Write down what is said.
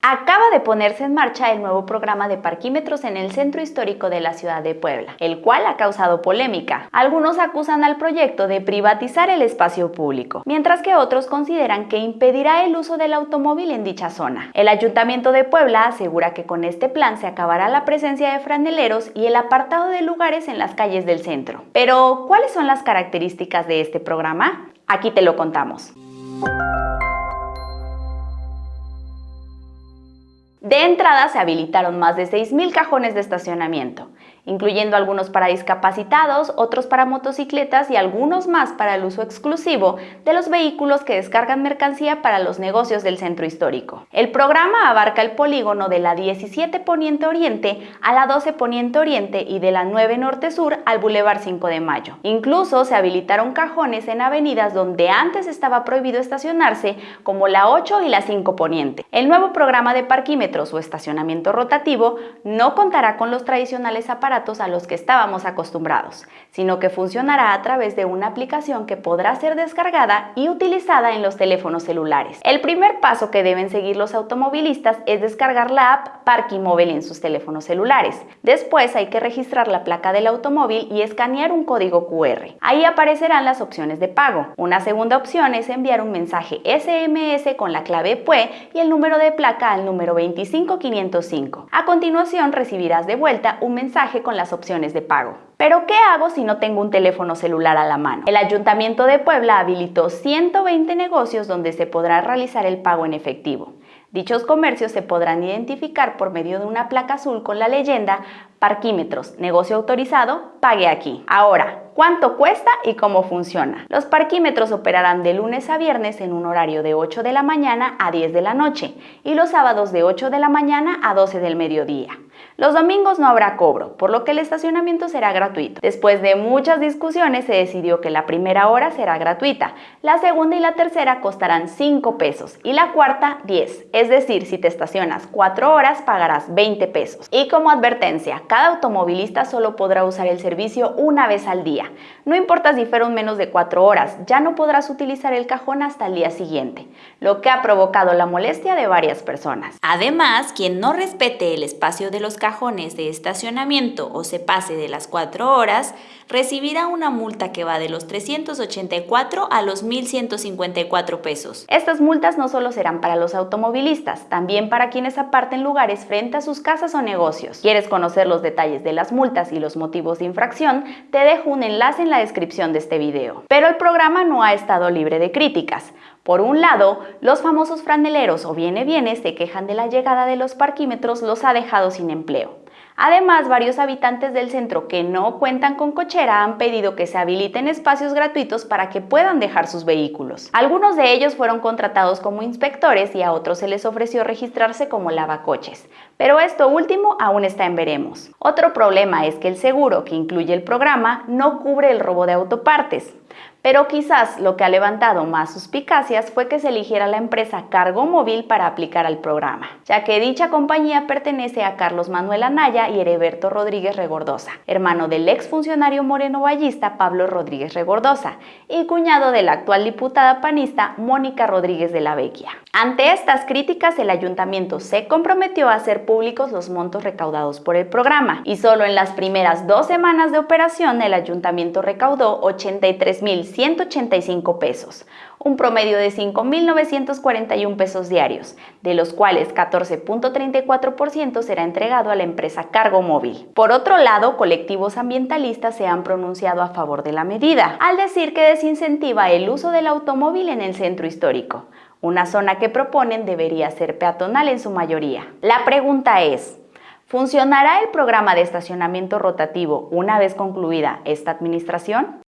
Acaba de ponerse en marcha el nuevo programa de parquímetros en el centro histórico de la ciudad de Puebla, el cual ha causado polémica. Algunos acusan al proyecto de privatizar el espacio público, mientras que otros consideran que impedirá el uso del automóvil en dicha zona. El Ayuntamiento de Puebla asegura que con este plan se acabará la presencia de franeleros y el apartado de lugares en las calles del centro. Pero, ¿cuáles son las características de este programa? Aquí te lo contamos. De entrada se habilitaron más de 6.000 cajones de estacionamiento, incluyendo algunos para discapacitados, otros para motocicletas y algunos más para el uso exclusivo de los vehículos que descargan mercancía para los negocios del centro histórico. El programa abarca el polígono de la 17 Poniente Oriente a la 12 Poniente Oriente y de la 9 Norte Sur al Boulevard 5 de Mayo. Incluso se habilitaron cajones en avenidas donde antes estaba prohibido estacionarse, como la 8 y la 5 Poniente. El nuevo programa de parquímetros o estacionamiento rotativo no contará con los tradicionales aparatos a los que estábamos acostumbrados, sino que funcionará a través de una aplicación que podrá ser descargada y utilizada en los teléfonos celulares. El primer paso que deben seguir los automovilistas es descargar la app Parking Móvil en sus teléfonos celulares. Después hay que registrar la placa del automóvil y escanear un código QR. Ahí aparecerán las opciones de pago. Una segunda opción es enviar un mensaje SMS con la clave PUE y el número de placa al número 25505. A continuación recibirás de vuelta un mensaje con las opciones de pago. Pero ¿qué hago si no tengo un teléfono celular a la mano? El Ayuntamiento de Puebla habilitó 120 negocios donde se podrá realizar el pago en efectivo. Dichos comercios se podrán identificar por medio de una placa azul con la leyenda Parquímetros, negocio autorizado, pague aquí. Ahora, ¿cuánto cuesta y cómo funciona? Los parquímetros operarán de lunes a viernes en un horario de 8 de la mañana a 10 de la noche y los sábados de 8 de la mañana a 12 del mediodía. Los domingos no habrá cobro, por lo que el estacionamiento será gratuito. Después de muchas discusiones se decidió que la primera hora será gratuita, la segunda y la tercera costarán 5 pesos y la cuarta 10. Es decir, si te estacionas 4 horas pagarás 20 pesos. Y como advertencia, cada automovilista solo podrá usar el servicio una vez al día. No importa si fueron menos de 4 horas, ya no podrás utilizar el cajón hasta el día siguiente, lo que ha provocado la molestia de varias personas. Además, quien no respete el espacio de los cajones de estacionamiento o se pase de las 4 horas, recibirá una multa que va de los 384 a los 1.154 pesos. Estas multas no solo serán para los automovilistas, también para quienes aparten lugares frente a sus casas o negocios. ¿Quieres conocer los detalles de las multas y los motivos de infracción? Te dejo un enlace en la descripción de este video. Pero el programa no ha estado libre de críticas. Por un lado, los famosos franeleros o viene bienes se quejan de la llegada de los parquímetros los ha dejado sin empleo. Además, varios habitantes del centro que no cuentan con cochera han pedido que se habiliten espacios gratuitos para que puedan dejar sus vehículos. Algunos de ellos fueron contratados como inspectores y a otros se les ofreció registrarse como lavacoches. Pero esto último aún está en veremos. Otro problema es que el seguro que incluye el programa no cubre el robo de autopartes. Pero quizás lo que ha levantado más suspicacias fue que se eligiera la empresa Cargo Móvil para aplicar al programa, ya que dicha compañía pertenece a Carlos Manuel Anaya y Hereberto Rodríguez Regordosa, hermano del exfuncionario moreno vallista Pablo Rodríguez Regordosa y cuñado de la actual diputada panista Mónica Rodríguez de la Vecchia. Ante estas críticas, el ayuntamiento se comprometió a hacer públicos los montos recaudados por el programa y solo en las primeras dos semanas de operación el ayuntamiento recaudó 83.185 pesos, un promedio de 5.941 pesos diarios, de los cuales 14.34% será entregado a la empresa Cargo Móvil. Por otro lado, colectivos ambientalistas se han pronunciado a favor de la medida, al decir que desincentiva el uso del automóvil en el centro histórico una zona que proponen debería ser peatonal en su mayoría. La pregunta es, ¿funcionará el programa de estacionamiento rotativo una vez concluida esta administración?